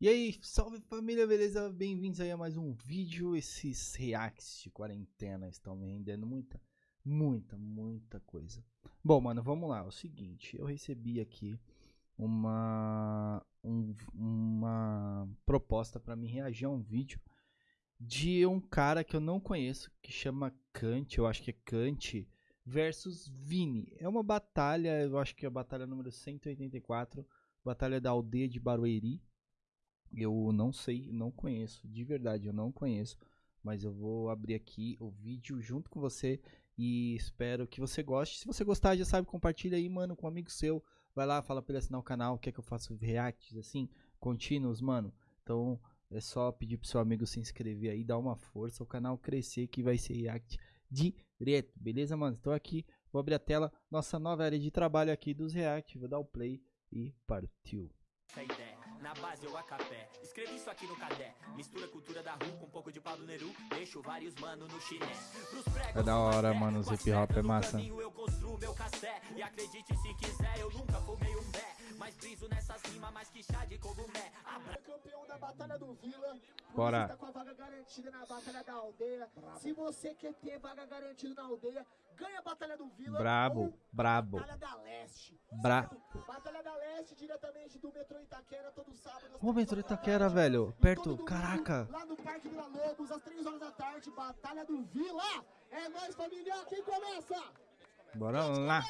E aí, salve família, beleza? Bem-vindos aí a mais um vídeo. Esses reacts de quarentena estão me rendendo muita, muita, muita coisa. Bom, mano, vamos lá. É o seguinte, eu recebi aqui uma, um, uma proposta para me reagir a um vídeo de um cara que eu não conheço, que chama Kant, eu acho que é Kant, versus Vini. É uma batalha, eu acho que é a batalha número 184, batalha da aldeia de Barueri eu não sei, não conheço, de verdade, eu não conheço. Mas eu vou abrir aqui o vídeo junto com você e espero que você goste. Se você gostar, já sabe, compartilha aí, mano, com um amigo seu. Vai lá, fala pra ele assinar o canal, quer que eu faça reacts assim, contínuos, mano. Então é só pedir pro seu amigo se inscrever aí, dar uma força, o canal crescer que vai ser react direto, beleza, mano? Estou aqui, vou abrir a tela, nossa nova área de trabalho aqui dos react, vou dar o play e partiu. Essa ideia na base ou a capé. Escrevi isso aqui no cadé. Mistura cultura da rua com um pouco de Pablo Neru. Deixo vários mano no chiné. É da hora, mano. Os hip hop é massa. Eu construo meu cassé. E acredite se quiser, eu nunca fumei um pé. Mas briso nessas rimas mais que chá de cogumé. Batalha do Vila. Bora. Tá com a vaga garantida na Batalha da Aldeia. Se você quer ter vaga garantida na aldeia, ganha a Batalha do Vila. Brabo, brabo. Batalha da Leste. Brabo. Batalha da Leste, diretamente do metrô Itaquera, todo sábado. Ô, metrô Itaquera, velho. Perto, caraca. Lá no Parque Vila Lobos, às 3 horas da tarde, Batalha do Vila. É nóis, família. Quem começa? Bora lá.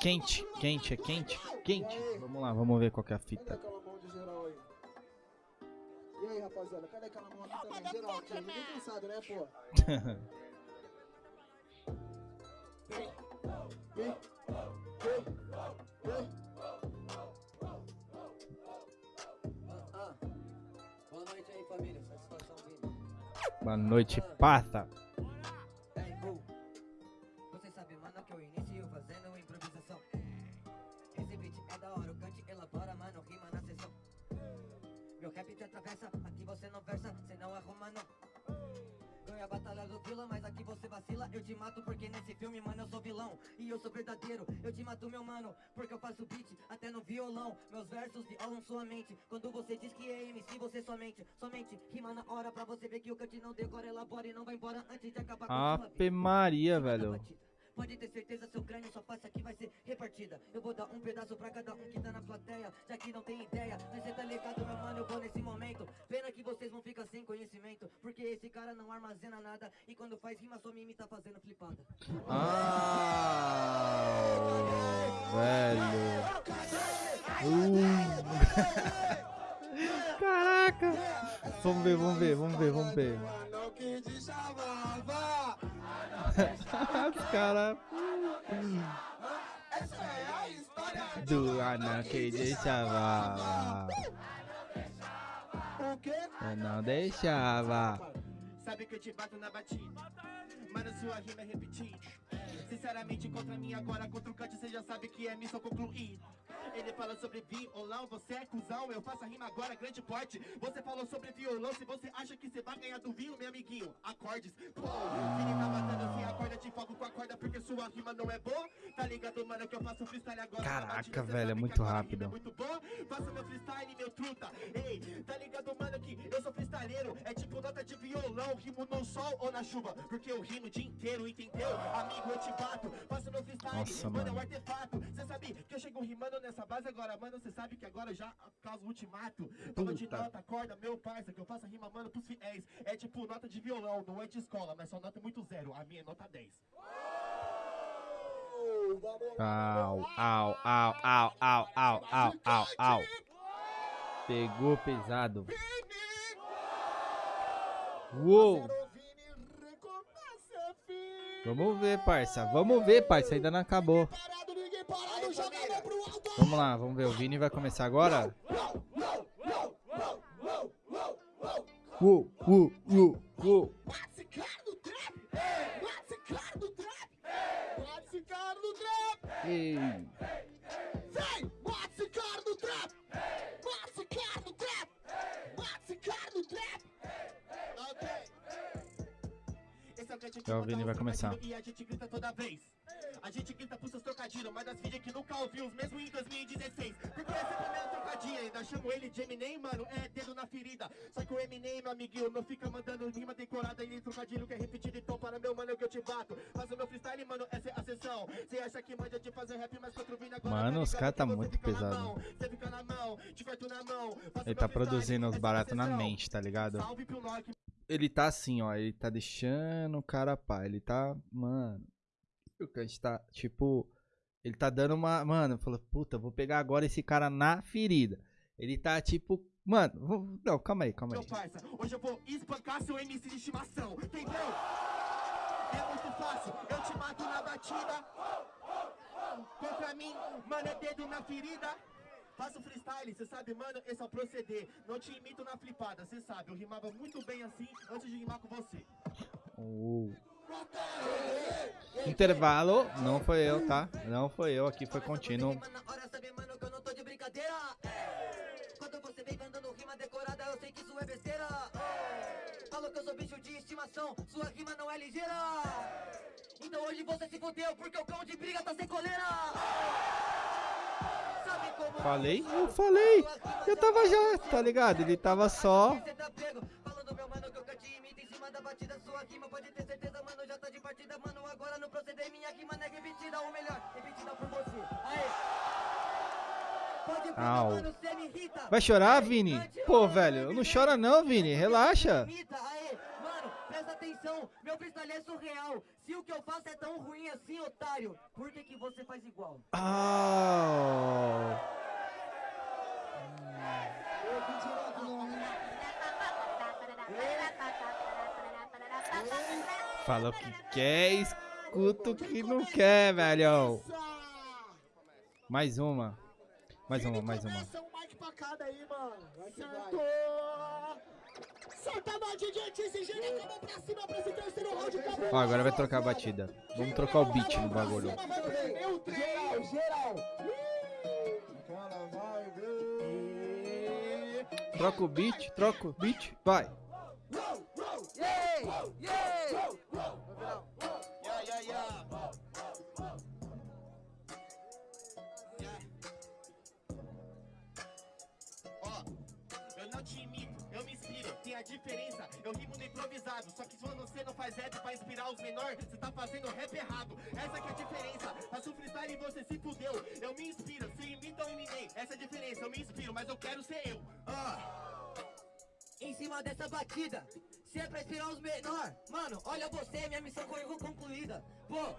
Quente, quente, é quente, quente. Vamos lá, vamos ver qual é a fita. Rapaziada, cadê aquela mão aqui também? Geral aqui, ninguém cansado, né, pô? Boa noite aí, família. Satisfação, Boa noite, pata. eu te mato porque nesse filme, mano, eu sou vilão. E eu sou verdadeiro, eu te mato, meu mano Porque eu faço beat até no violão. Meus versos violam sua mente. Quando você diz que é MC, você somente Somente rima na hora pra você ver que o cante não decora Elabora e não vai embora antes de acabar com a sua vida. Maria, velho Pode ter certeza, seu crânio, sua face aqui vai ser repartida. Eu vou dar um pedaço pra cada um que tá na plateia Já que não tem ideia, mas cê tá ligado, meu mano, eu vou nesse momento. Pena que vocês vão ficar sem conhecimento Porque esse cara não armazena nada E quando faz rima, sua mimi tá fazendo flipada. Ah, velho. Uh. Caraca. Vamos ver, vamos ver, vamos ver, vamos ver cara. Essa é a história do Anakin de deixava. Eu não deixava. Sabe que eu te bato na batida. Mano, sua rima é repetida. Sinceramente, contra mim agora, contra o Kant, você já sabe que é missão concluída. Ele fala sobre violão, você é cuzão, eu faço a rima agora, grande porte. Você falou sobre violão, se você acha que você vai ganhar do vinho, meu amiguinho, acordes. Pô, ele tá matando assim, acorda, te foco com a corda, porque sua rima não é boa. Tá ligado, mano, que eu faço freestyle agora. Caraca, velho, é muito rápido. É muito bom, faço meu freestyle, meu truta. Ei, É tipo nota de violão, rimo no sol ou na chuva. Porque eu rimo o dia inteiro, entendeu? Amigo, eu te bato, faço meu freestyle, Nossa, mano, é um artefato. Cê sabe que eu chego rimando nessa essa base agora, mano, você sabe que agora já causa ultimato. Toma de nota, corda, meu parça, que eu faço rima, mano, pros fiéis. É tipo nota de violão, não é de escola, mas só nota muito zero. A minha é nota 10. Au, au, au, au, au, au, au, au, au. Pegou pesado. Uou! Vamos ver, parça. Vamos ver, parça. Ainda não acabou. Vamos lá, vamos ver. O Vini vai começar agora. Uou, uou, uou, uou. Ei. Então o Vini vai começar. E a gente grita toda vez. A gente grita pros seus trocadilhos. trocadilho, mas das vídeos que nunca ouviu, os mesmo em 2016. Porque esse é o primeiro trocadilho, ainda chamo ele de Eminem, mano, é dedo na ferida. Só que o Eminem, meu amiguinho, não fica mandando rima decorada e trocadilho que é repetido, então para meu mano é que eu te bato. Faz o meu freestyle, mano, essa é a sessão. Cê acha que manja de fazer rap, mas quatro vindo agora. Mano, tá os caras tá que muito pesado. mão, mão, Ele tá produzindo os é baratos na mente, tá ligado? Salve pro Nock, Ele tá assim, ó. Ele tá deixando o cara pá. Ele tá. Mano. O Kant tá, tipo. Ele tá dando uma. Mano, falou, puta, vou pegar agora esse cara na ferida. Ele tá tipo. Mano, não, calma aí, calma meu aí. parça. Hoje eu vou espancar seu MC de estimação, entendeu? É muito fácil, eu te mato na batida. Contra mim, mano, é dedo na ferida. Faço freestyle, cê sabe, mano, esse é o proceder. Não te imito na flipada, cê sabe. Eu rimava muito bem assim antes de rimar com você. Oh. Intervalo, não foi eu, tá? Não foi eu, aqui foi contínuo. Que eu sou bicho de estimação, sua rima não é ligeira. Então hoje você se fudeu, porque o cão de briga tá sem coleira. Sabe como Falei? Eu falei. Eu tava já, tá ligado? Ele tava só. Cê pego, falando meu mano que eu te imito em cima da batida Sua rima pode ter certeza, mano, já de partida Mano, agora no proceder minha rima não é repetida Ou melhor, repetida por você Aê Pode falar, Au. mano, cê me irrita Vai chorar, Vini? Pô, velho, não chora não, Vini. Relaxa. Presta atenção Meu freestyle é surreal Se o que eu faço é tão ruim assim, otário Por que que você faz igual? Ah. Fala o que quer, escuta o que não quer, velho. Mais uma. Mais uma, mais uma. Um aí, mano. Ó, agora vai trocar a batida. Vamos trocar o beat no bagulho. Treino, geral. Troca o beat, troca o beat, vai. Yeah, yeah, te imito, eu me inspiro, tem a diferença, eu rimo no improvisado, só que quando você não faz rap pra inspirar os menores, você tá fazendo rap errado, essa que é a diferença, faço freestyle e você se fudeu, eu me inspiro, você imita o Eminem, essa é a diferença, eu me inspiro, mas eu quero ser eu, ah, em cima dessa batida. Se é pra inspirar os menor, mano, olha você, minha missão foi concluída. Pô,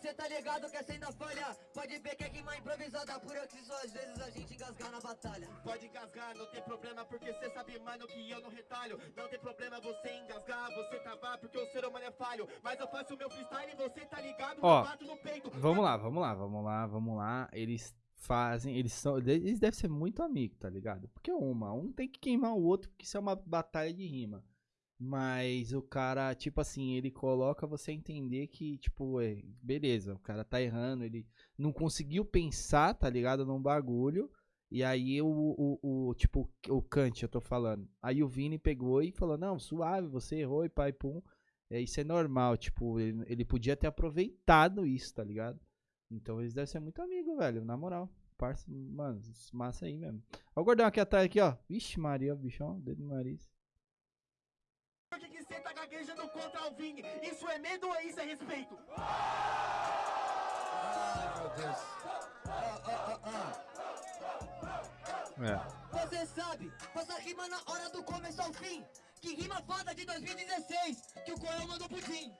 cê tá ligado que essa ainda falha? Pode ver que é rima improvisada, por isso que só às vezes a gente engasgar na batalha. Pode engasgar, não tem problema, porque cê sabe, mano, que eu não retalho. Não tem problema você engasgar, você travar, porque o ser humano é falho. Mas eu faço o meu freestyle e você tá ligado, Ó, eu bato no peito. Vamos lá, vamos lá, vamos lá, vamos lá. Eles fazem, eles são, eles devem ser muito amigos, tá ligado? Porque uma, um tem que queimar o outro, porque isso é uma batalha de rima. Mas o cara, tipo assim, ele coloca você a entender que, tipo, é, beleza, o cara tá errando, ele não conseguiu pensar, tá ligado, num bagulho. E aí o, o, o tipo, o Kant, eu tô falando. Aí o Vini pegou e falou, não, suave, você errou e pai, pum. É, isso é normal, tipo, ele, ele podia ter aproveitado isso, tá ligado? Então eles devem ser muito amigos, velho, na moral. Parça, mano, massa aí mesmo. Ó o gordão aqui atrás, aqui, ó. Vixe Maria, bichão, dedo no nariz. Por que que cê tá gaguejando contra o Vini? Isso é medo ou isso é respeito? É. Você sabe, faça rima na hora do começo ao fim. Que rima foda de 2016, que o Coel mandou pudim.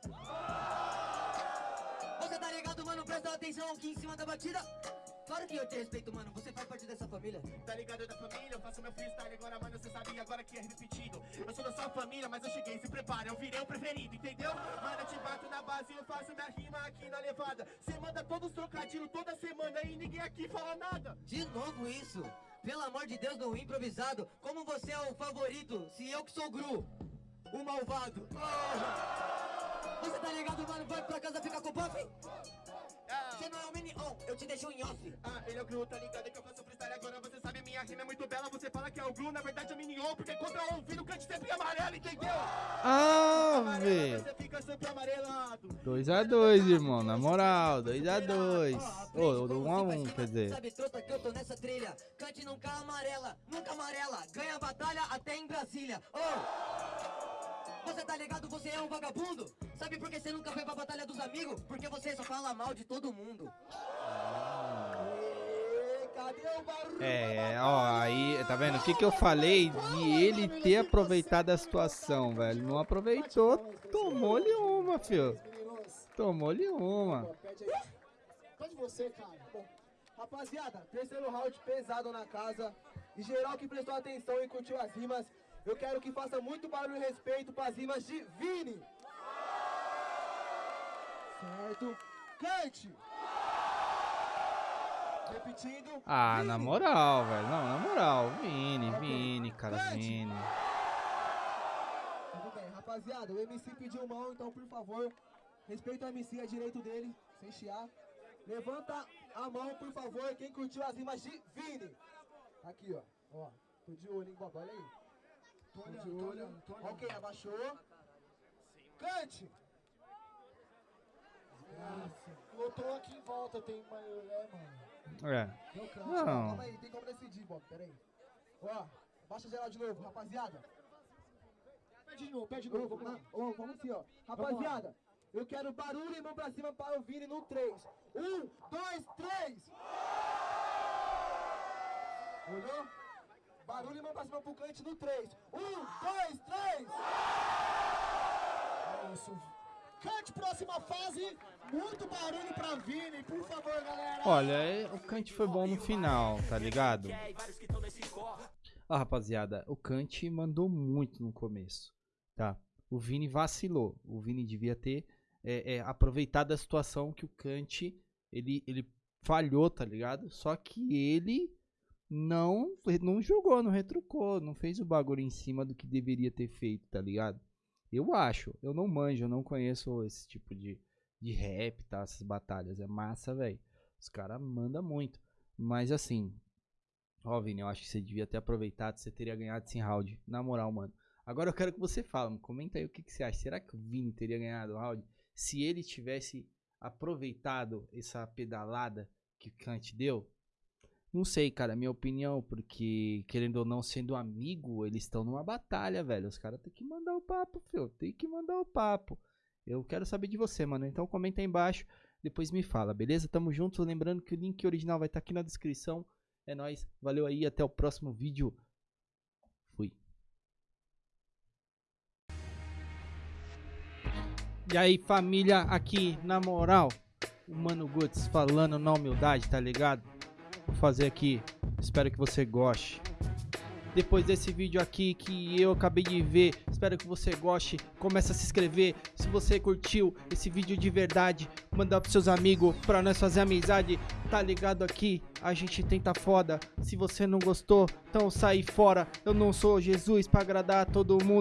Você tá ligado, mano? Presta atenção aqui em cima da batida. Claro que eu te respeito, mano. Você faz parte dessa família. Tá ligado da família, eu faço meu freestyle agora, mano, cê sabe agora que é repetido. Eu sou da sua família, mas eu cheguei, se prepara, eu virei o preferido, entendeu? Mano, eu te bato na base, eu faço minha rima aqui na levada. Cê manda todos os trocadilhos toda semana e ninguém aqui fala nada. De novo isso. Pelo amor de Deus, no improvisado. Como você é o favorito, se eu que sou o Gru, o malvado. Você tá ligado, mano? Vai pra casa ficar com o buff? Você não é o Minion, eu te deixo em off. Ah, ele é o Gru, tá ligado que eu faço freestyle agora Você sabe, minha rima é muito bela Você fala que é o Gru, na verdade é o Minion Porque contra o ouvido, o cante sempre é amarelo, entendeu? Ah, Amarelo, velho. Você fica sempre amarelado 2x2, irmão, na moral, 2x2. Ô, Aprende oh, como 1x1, se faz quer dizer. Sabe, trota, que eu tô nessa trilha. Cante nunca amarela, nunca amarela. Ganha batalha até em Brasília. Ô! Você tá ligado, você é um vagabundo? Sabe por que você nunca foi pra batalha dos amigos? Porque você só fala mal de todo mundo. Ê, Cadê o barulho? É, ó, aí, tá vendo? O que que eu falei de ele ter aproveitado a situação, velho? Não aproveitou, tomou-lhe uma, fio. Tomou-lhe uma. Pode você, cara. Bom, rapaziada, terceiro round pesado na casa. E geral que prestou atenção e curtiu as rimas, eu quero que faça muito barulho e respeito pras rimas de Vini. Certo? Cante! Repetindo. Ah, Vini. na moral, velho. Não, na moral. Vini, Vini, cara, Vini. Tudo bem, rapaziada, o MC pediu mão, então por favor, respeita o MC, é direito dele, sem chiar. Levanta a mão, por favor, quem curtiu as rimas de Vini. Aqui, ó. Ó, tô de olho, hein, olha aí. Tô de olho. Ok, abaixou. Cante! Lotou aqui em volta, tem uma... É, mano. É. Deu cante. Não. Calma aí, tem como decidir, Bob, peraí. Ó, baixa geral de novo, rapaziada. Pede de novo, pede de novo. Vamos lá. Ó, vamos assim, ó. Rapaziada, eu quero barulho e mão pra cima para o Vini no 3. Um, dois, três. Olhou? Barulho e mão pra cima pro cante no 3. Um, dois, três. É isso. Cante próxima fase. Muito barulho pra Vini, por favor, galera. Olha, é- o Kant foi bom no final, tá ligado? Ah, rapaziada, o Kant mandou muito no começo, tá? O Vini vacilou. O Vini devia ter é, é, aproveitado a situação que o Kant ele, ele falhou, tá ligado? Só que ele não não jogou, não retrucou, não fez o bagulho em cima do que deveria ter feito, tá ligado? Eu acho, eu não manjo, eu não conheço esse tipo de, de rap, tá? Essas batalhas. É massa, velho. Os caras mandam muito. Mas assim, ó, Vini, eu acho que você devia ter aproveitado, você teria ganhado esse round. Na moral, mano. Agora eu quero que você fale, comenta aí o que, que você acha. Será que o Vini teria ganhado o round se ele tivesse aproveitado essa pedalada que o Kant deu? Não sei, cara, minha opinião, porque querendo ou não, sendo amigo, eles estão numa batalha, velho. Os caras têm que mandar o papo, filho. Tem que mandar o papo. Eu quero saber de você, mano. Então comenta aí embaixo, depois me fala, beleza? Tamo junto. Lembrando que o link original vai estar aqui na descrição. É nóis. Valeu aí, até o próximo vídeo. Fui. E aí, família, aqui, na moral, o Mano Guts falando na humildade, tá ligado? Vou fazer aqui, espero que você goste. Depois desse vídeo aqui que eu acabei de ver, espero que você goste. Começa a se inscrever. Se você curtiu esse vídeo de verdade, mandar pros seus amigos pra nós fazer amizade. Tá ligado aqui? A gente tenta foda. Se você não gostou, então sai fora. Eu não sou Jesus pra agradar todo mundo.